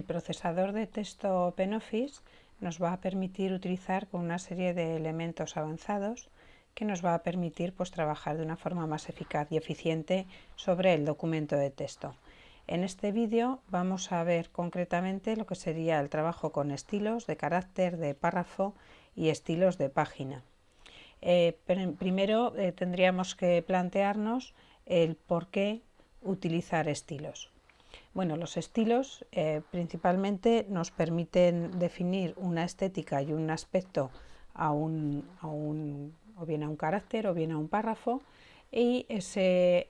El procesador de texto OpenOffice nos va a permitir utilizar con una serie de elementos avanzados que nos va a permitir pues, trabajar de una forma más eficaz y eficiente sobre el documento de texto. En este vídeo vamos a ver concretamente lo que sería el trabajo con estilos de carácter, de párrafo y estilos de página. Eh, primero eh, tendríamos que plantearnos el por qué utilizar estilos. Bueno, los estilos eh, principalmente nos permiten definir una estética y un aspecto a un, o bien a un carácter o bien a un párrafo y ese,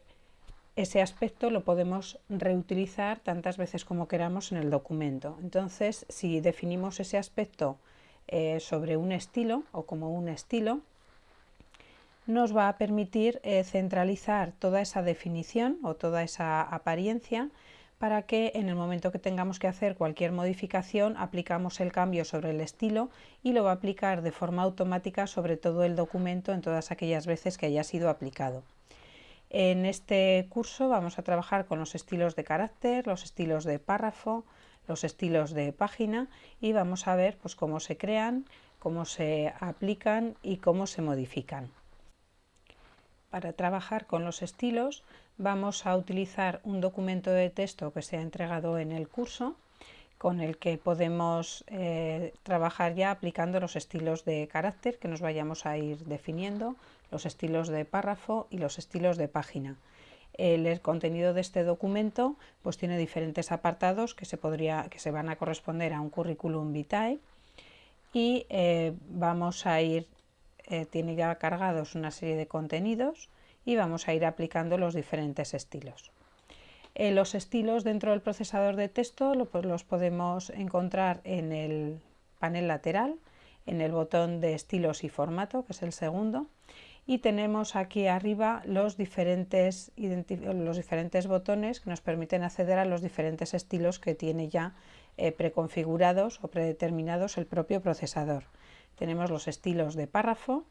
ese aspecto lo podemos reutilizar tantas veces como queramos en el documento. Entonces, si definimos ese aspecto eh, sobre un estilo o como un estilo, nos va a permitir eh, centralizar toda esa definición o toda esa apariencia para que en el momento que tengamos que hacer cualquier modificación aplicamos el cambio sobre el estilo y lo va a aplicar de forma automática sobre todo el documento en todas aquellas veces que haya sido aplicado. En este curso vamos a trabajar con los estilos de carácter, los estilos de párrafo, los estilos de página y vamos a ver pues, cómo se crean, cómo se aplican y cómo se modifican. Para trabajar con los estilos vamos a utilizar un documento de texto que se ha entregado en el curso con el que podemos eh, trabajar ya aplicando los estilos de carácter que nos vayamos a ir definiendo, los estilos de párrafo y los estilos de página. El, contenido de este documento pues tiene diferentes apartados que se, podría, que se van a corresponder a un currículum vitae y eh, vamos a ir, eh, tiene ya cargados una serie de contenidos y vamos a ir aplicando los diferentes estilos. Eh, los estilos dentro del procesador de texto los podemos encontrar en el panel lateral, en el botón de estilos y formato, que es el segundo, y tenemos aquí arriba los diferentes, los diferentes botones que nos permiten acceder a los diferentes estilos que tiene ya eh, preconfigurados o predeterminados el propio procesador. Tenemos los estilos de párrafo,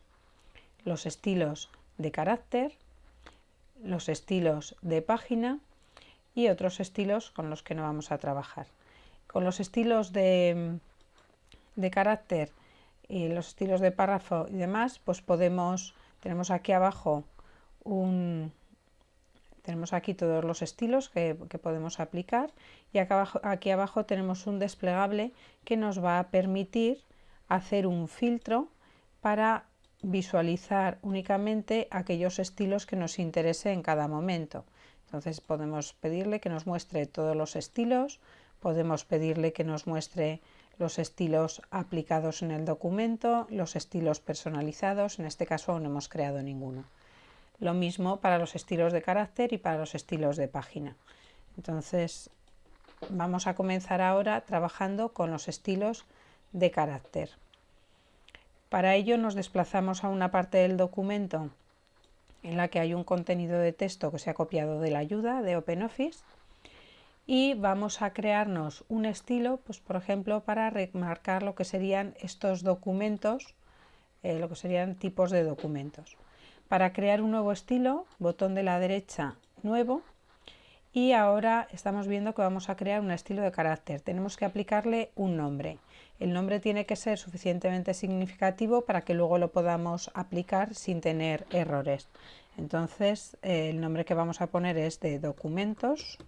los estilos de carácter, los estilos de página y otros estilos con los que no vamos a trabajar. Con los estilos de, de carácter y los estilos de párrafo y demás, pues podemos, tenemos aquí abajo un, tenemos aquí todos los estilos que, podemos aplicar y abajo, aquí abajo tenemos un desplegable que nos va a permitir hacer un filtro para visualizar únicamente aquellos estilos que nos interese en cada momento. Entonces podemos pedirle que nos muestre todos los estilos, podemos pedirle que nos muestre los estilos aplicados en el documento, los estilos personalizados, en este caso no hemos creado ninguno. Lo mismo para los estilos de carácter y para los estilos de página. Entonces vamos a comenzar ahora trabajando con los estilos de carácter. Para ello nos desplazamos a una parte del documento en la que hay un contenido de texto que se ha copiado de la ayuda de OpenOffice y vamos a crearnos un estilo, pues por ejemplo, para remarcar lo que serían estos documentos, eh, lo que serían tipos de documentos. Para crear un nuevo estilo, botón de la derecha, nuevo, y ahora estamos viendo que vamos a crear un estilo de carácter. Tenemos que aplicarle un nombre. El nombre tiene que ser suficientemente significativo para que luego lo podamos aplicar sin tener errores. Entonces eh, el nombre que vamos a poner es de documentos.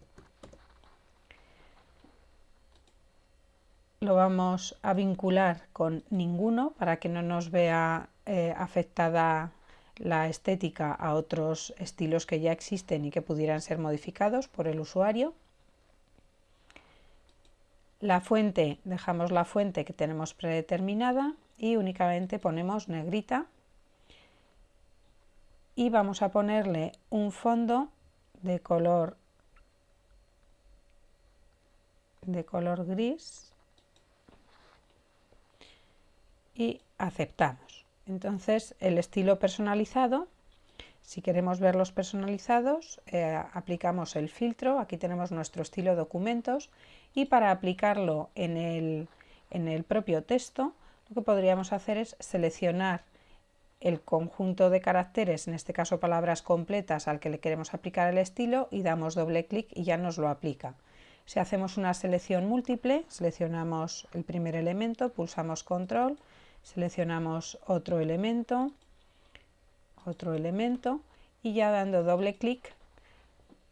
Lo vamos a vincular con ninguno para que no nos vea eh, afectada la estética a otros estilos que ya existen y que pudieran ser modificados por el usuario. La fuente, dejamos la fuente que tenemos predeterminada y únicamente ponemos negrita y vamos a ponerle un fondo de color de color gris y aceptamos. Entonces el estilo personalizado, si queremos verlos personalizados, eh, aplicamos el filtro, aquí tenemos nuestro estilo documentos y para aplicarlo en el, en el propio texto lo que podríamos hacer es seleccionar el conjunto de caracteres, en este caso palabras completas al que le queremos aplicar el estilo y damos doble clic y ya nos lo aplica. Si hacemos una selección múltiple, seleccionamos el primer elemento, pulsamos control, seleccionamos otro elemento, otro elemento y ya dando doble clic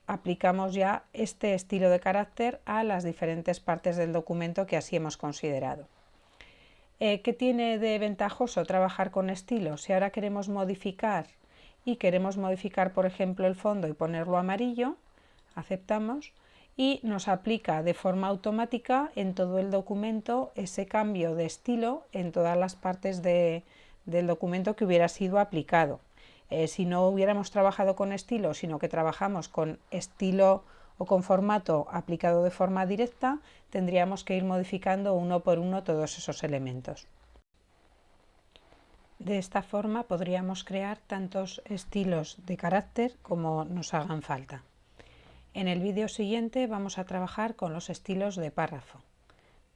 aplicamos ya este estilo de carácter a las diferentes partes del documento que así hemos considerado. Eh, ¿Qué tiene de ventajoso trabajar con estilos? Si ahora queremos modificar y queremos modificar por ejemplo el fondo y ponerlo amarillo, aceptamos y nos aplica de forma automática en todo el documento ese cambio de estilo en todas las partes del documento que hubiera sido aplicado. Eh, si no hubiéramos trabajado con estilo, sino que trabajamos con estilo o con formato aplicado de forma directa, tendríamos que ir modificando uno por uno todos esos elementos. De esta forma podríamos crear tantos estilos de carácter como nos hagan falta. En el vídeo siguiente vamos a trabajar con los estilos de párrafo.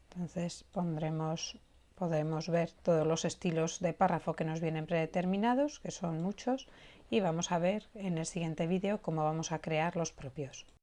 Entonces pondremos podemos ver todos los estilos de párrafo que nos vienen predeterminados, que son muchos, y vamos a ver en el siguiente vídeo cómo vamos a crear los propios.